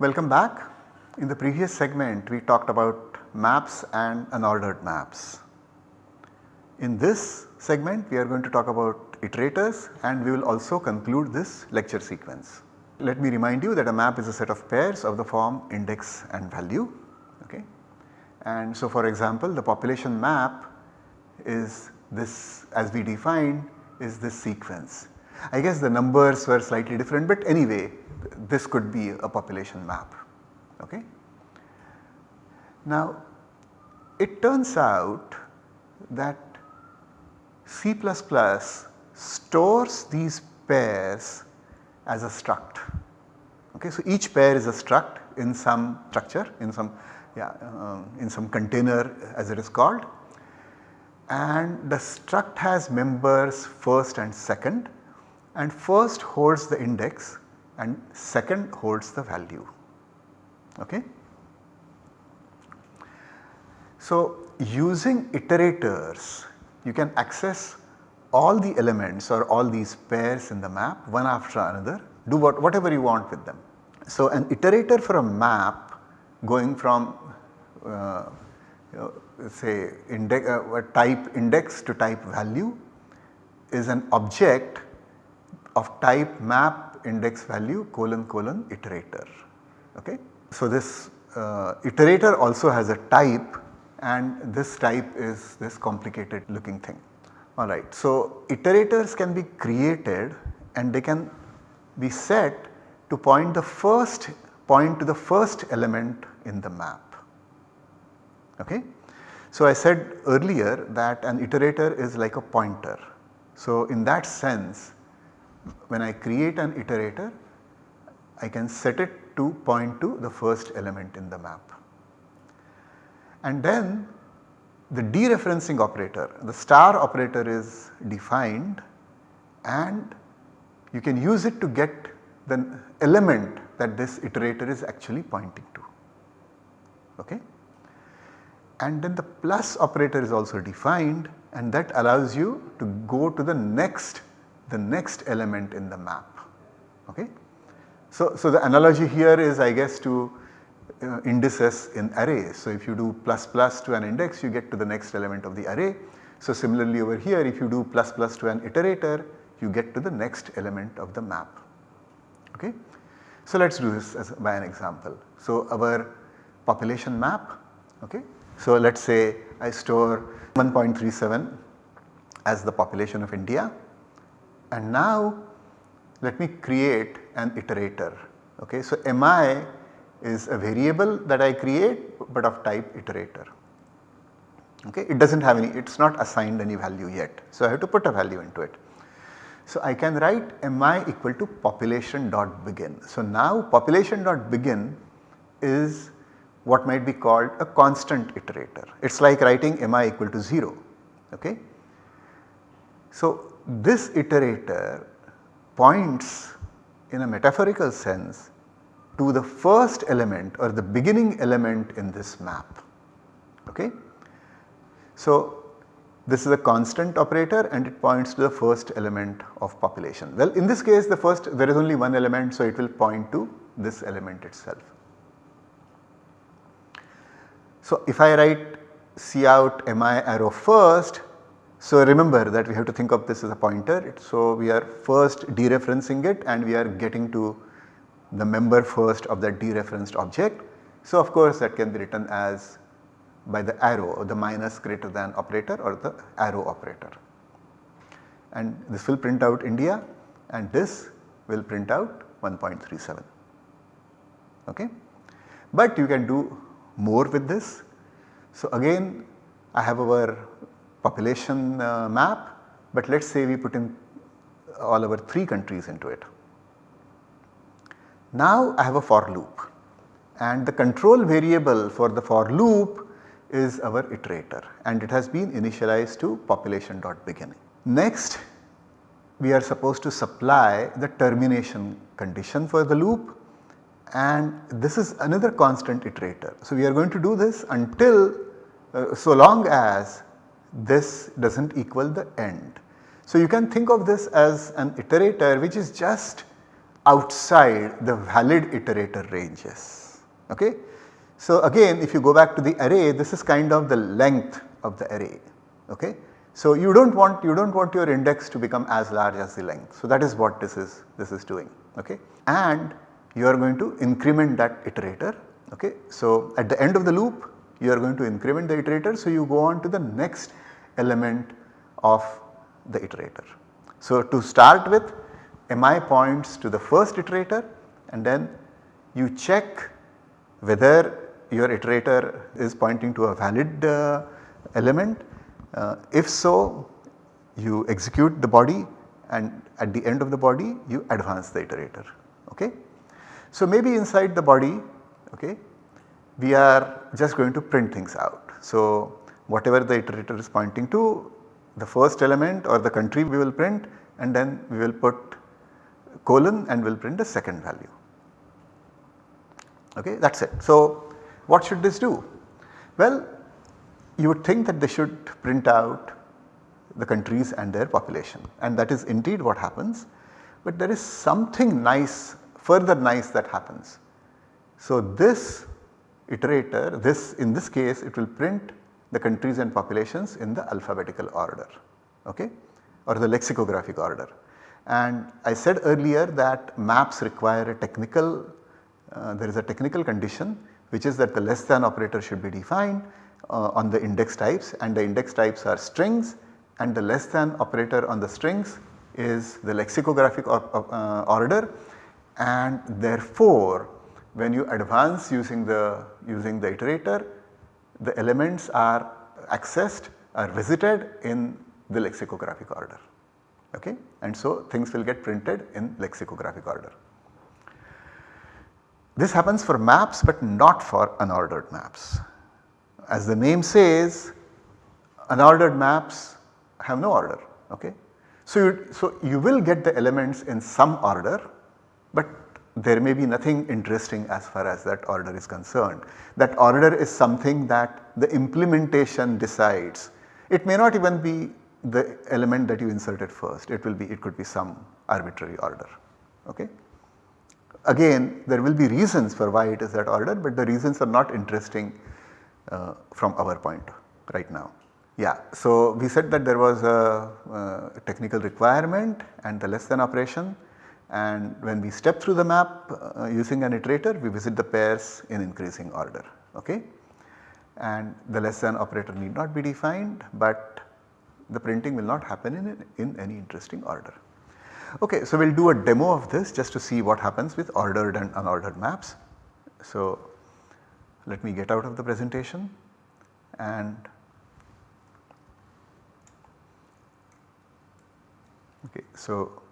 Welcome back. In the previous segment we talked about maps and unordered maps. In this segment we are going to talk about iterators and we will also conclude this lecture sequence. Let me remind you that a map is a set of pairs of the form index and value. Okay. And so for example the population map is this as we defined is this sequence. I guess the numbers were slightly different but anyway this could be a population map. Okay. Now it turns out that C++ stores these pairs as a struct. Okay, so each pair is a struct in some structure in some yeah, uh, in some container as it is called and the struct has members first and second and first holds the index and second holds the value. Okay. So using iterators you can access all the elements or all these pairs in the map one after another do what, whatever you want with them. So an iterator for a map going from uh, you know, say index, uh, type index to type value is an object of type map index value colon colon iterator. Okay. So this uh, iterator also has a type and this type is this complicated looking thing. Alright. So iterators can be created and they can be set to point the first point to the first element in the map. Okay. So I said earlier that an iterator is like a pointer. So in that sense when I create an iterator I can set it to point to the first element in the map. And then the dereferencing operator, the star operator is defined and you can use it to get the element that this iterator is actually pointing to. Okay? And then the plus operator is also defined and that allows you to go to the next the next element in the map. Okay? So, so the analogy here is I guess to uh, indices in arrays. So if you do plus plus to an index you get to the next element of the array. So similarly over here if you do plus plus to an iterator you get to the next element of the map. Okay. So let us do this as by an example. So our population map okay. So let us say I store 1.37 as the population of India and now let me create an iterator. Okay. So mi is a variable that I create but of type iterator. Okay. It does not have any, it is not assigned any value yet. So I have to put a value into it. So I can write mi equal to population dot begin. So now population dot begin is what might be called a constant iterator. It is like writing mi equal to 0. Okay. So this iterator points in a metaphorical sense to the first element or the beginning element in this map. Okay. So this is a constant operator and it points to the first element of population. Well in this case the first there is only one element so it will point to this element itself. So if I write cout mi arrow first so remember that we have to think of this as a pointer. So we are first dereferencing it and we are getting to the member first of that dereferenced object. So of course that can be written as by the arrow or the minus greater than operator or the arrow operator. And this will print out India and this will print out 1.37 okay. But you can do more with this. So again I have our population uh, map but let us say we put in all our 3 countries into it. Now I have a for loop and the control variable for the for loop is our iterator and it has been initialized to population dot beginning. Next we are supposed to supply the termination condition for the loop and this is another constant iterator. So we are going to do this until uh, so long as this does not equal the end. So you can think of this as an iterator which is just outside the valid iterator ranges. Okay? So again if you go back to the array this is kind of the length of the array. Okay? So you do not want you do not want your index to become as large as the length. So that is what this is this is doing. Okay? And you are going to increment that iterator. Okay? So at the end of the loop you are going to increment the iterator. So you go on to the next element of the iterator. So to start with mi points to the first iterator and then you check whether your iterator is pointing to a valid uh, element. Uh, if so you execute the body and at the end of the body you advance the iterator. Okay? So maybe inside the body okay, we are just going to print things out. So whatever the iterator is pointing to the first element or the country we will print and then we will put colon and we will print the second value. Okay, that is it. So what should this do? Well, you would think that they should print out the countries and their population and that is indeed what happens. But there is something nice further nice that happens. So this iterator this in this case it will print the countries and populations in the alphabetical order okay or the lexicographic order. And I said earlier that maps require a technical uh, there is a technical condition which is that the less than operator should be defined uh, on the index types and the index types are strings and the less than operator on the strings is the lexicographic or, uh, order and therefore when you advance using the using the iterator the elements are accessed are visited in the lexicographic order okay and so things will get printed in lexicographic order. This happens for maps but not for unordered maps. As the name says unordered maps have no order okay. So you, so you will get the elements in some order but there may be nothing interesting as far as that order is concerned. That order is something that the implementation decides. It may not even be the element that you inserted first, it will be it could be some arbitrary order. Okay. Again there will be reasons for why it is that order but the reasons are not interesting uh, from our point right now. Yeah, so we said that there was a, uh, technical requirement and the less than operation and when we step through the map uh, using an iterator we visit the pairs in increasing order okay. And the less than operator need not be defined but the printing will not happen in, in any interesting order. Okay, so we will do a demo of this just to see what happens with ordered and unordered maps. So let me get out of the presentation and okay so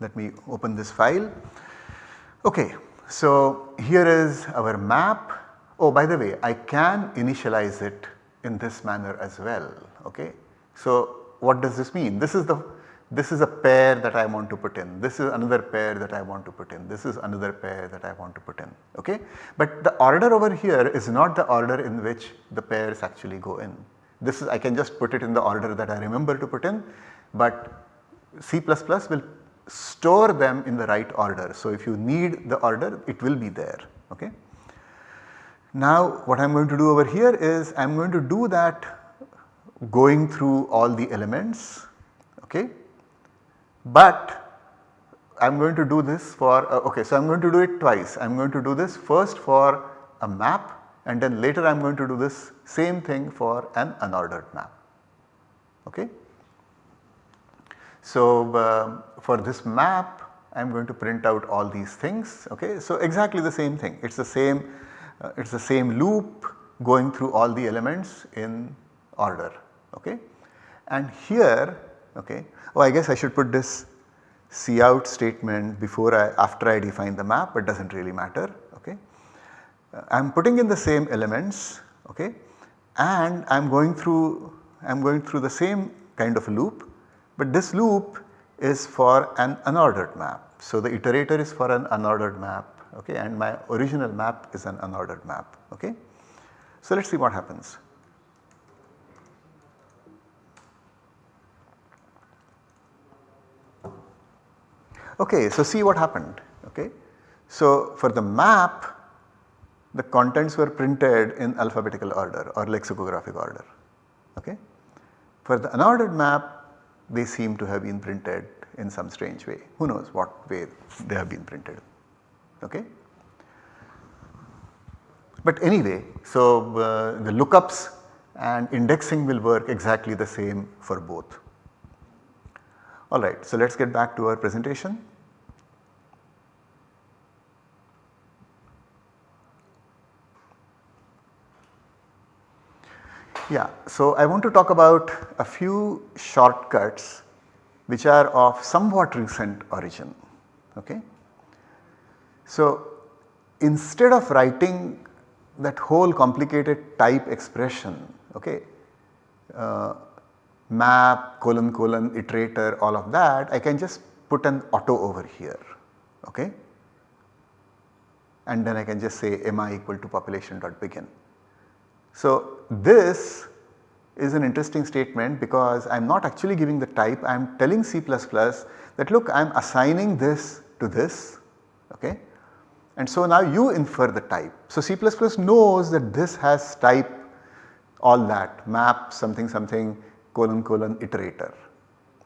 let me open this file. Okay, so here is our map. Oh by the way I can initialize it in this manner as well okay. So what does this mean? This is the this is a pair that I want to put in, this is another pair that I want to put in, this is another pair that I want to put in okay. But the order over here is not the order in which the pairs actually go in. This is I can just put it in the order that I remember to put in but C++ will store them in the right order. So if you need the order it will be there okay. Now what I am going to do over here is I am going to do that going through all the elements okay. But I am going to do this for uh, okay so I am going to do it twice. I am going to do this first for a map and then later I am going to do this same thing for an unordered map okay. So uh, for this map I am going to print out all these things okay. So exactly the same thing it is the same uh, it is the same loop going through all the elements in order okay. And here okay oh I guess I should put this cout statement before I after I define the map but does not really matter okay. Uh, I am putting in the same elements okay and I am going through I am going through the same kind of a loop but this loop is for an unordered map. So the iterator is for an unordered map okay and my original map is an unordered map okay. So let us see what happens. Okay, so see what happened. Okay. So for the map the contents were printed in alphabetical order or lexicographic order. Okay. For the unordered map they seem to have been printed in some strange way. Who knows what way they have been printed. Okay. But anyway, so uh, the lookups and indexing will work exactly the same for both. Alright, so let us get back to our presentation. Yeah, so I want to talk about a few shortcuts which are of somewhat recent origin. Okay. So instead of writing that whole complicated type expression, okay, uh, map, colon, colon, iterator, all of that, I can just put an auto over here, okay. And then I can just say mi equal to population dot begin. So this is an interesting statement because I am not actually giving the type, I am telling C++ that look I am assigning this to this, okay. And so now you infer the type. So C++ knows that this has type all that map something something colon colon iterator.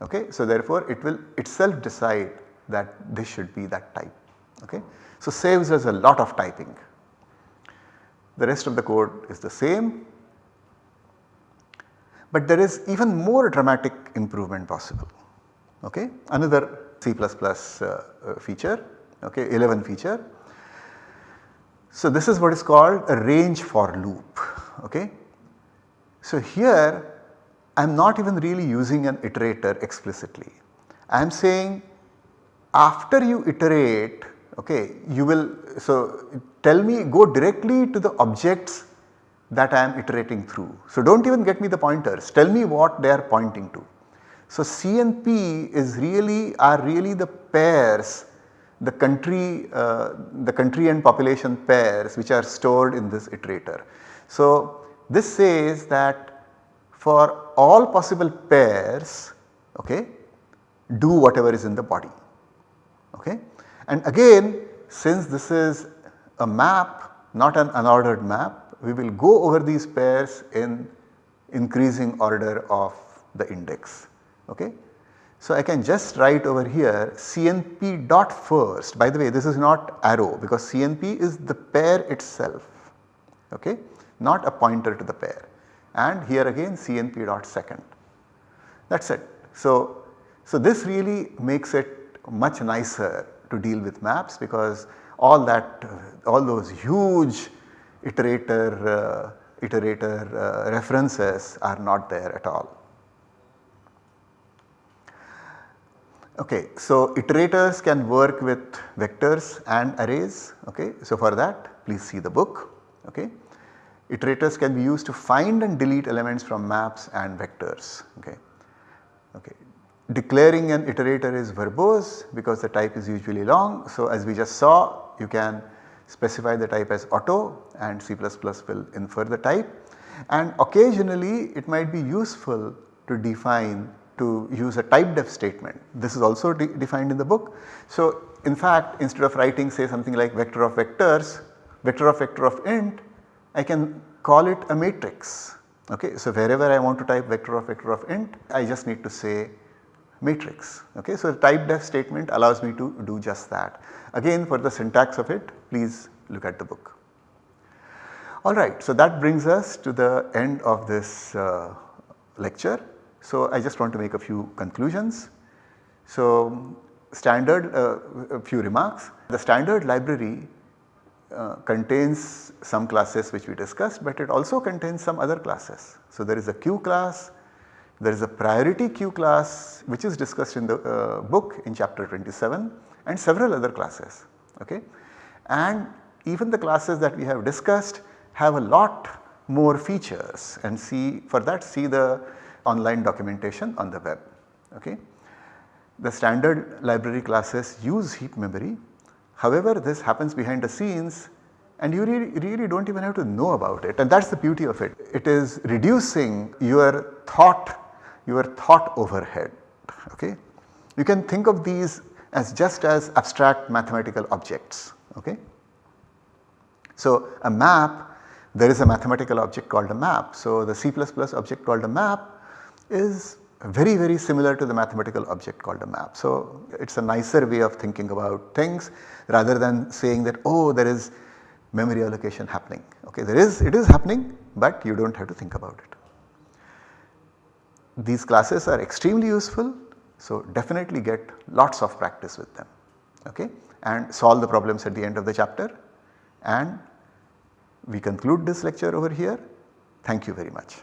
Okay. So therefore it will itself decide that this should be that type. Okay. So saves us a lot of typing. The rest of the code is the same but there is even more dramatic improvement possible. Okay. Another C++ uh, uh, feature, okay, 11 feature. So this is what is called a range for loop. Okay. So here I am not even really using an iterator explicitly. I am saying after you iterate okay you will so tell me go directly to the objects that I am iterating through. So do not even get me the pointers tell me what they are pointing to. So C and P is really are really the pairs the country uh, the country and population pairs which are stored in this iterator. So this says that for all possible pairs okay, do whatever is in the body. Okay. And again since this is a map not an unordered map we will go over these pairs in increasing order of the index. Okay. So I can just write over here CNP dot first by the way this is not arrow because CNP is the pair itself okay not a pointer to the pair and here again CNP dot second that is it. So, so this really makes it much nicer to deal with maps because all that uh, all those huge iterator uh, iterator uh, references are not there at all. Okay, so iterators can work with vectors and arrays. Okay, so for that please see the book. Okay. Iterators can be used to find and delete elements from maps and vectors. Okay. Okay. Declaring an iterator is verbose because the type is usually long. So, as we just saw you can specify the type as auto and C++ will infer the type and occasionally it might be useful to define to use a type def statement. This is also de defined in the book. So, in fact instead of writing say something like vector of vectors, vector of vector of int I can call it a matrix. Okay. So, wherever I want to type vector of vector of int I just need to say matrix. Okay. So, the type def statement allows me to do just that. Again for the syntax of it please look at the book. Alright, so that brings us to the end of this uh, lecture. So, I just want to make a few conclusions. So, standard uh, a few remarks. The standard library uh, contains some classes which we discussed but it also contains some other classes. So there is a queue class, there is a priority queue class which is discussed in the uh, book in chapter 27 and several other classes okay. And even the classes that we have discussed have a lot more features and see for that see the online documentation on the web okay. The standard library classes use heap memory However, this happens behind the scenes and you really, really do not even have to know about it and that is the beauty of it. It is reducing your thought, your thought overhead. Okay. You can think of these as just as abstract mathematical objects. Okay. So, a map there is a mathematical object called a map. So, the C++ object called a map is very very similar to the mathematical object called a map. So, it is a nicer way of thinking about things rather than saying that oh there is memory allocation happening. Okay, there is it is happening but you do not have to think about it. These classes are extremely useful so definitely get lots of practice with them okay and solve the problems at the end of the chapter and we conclude this lecture over here. Thank you very much.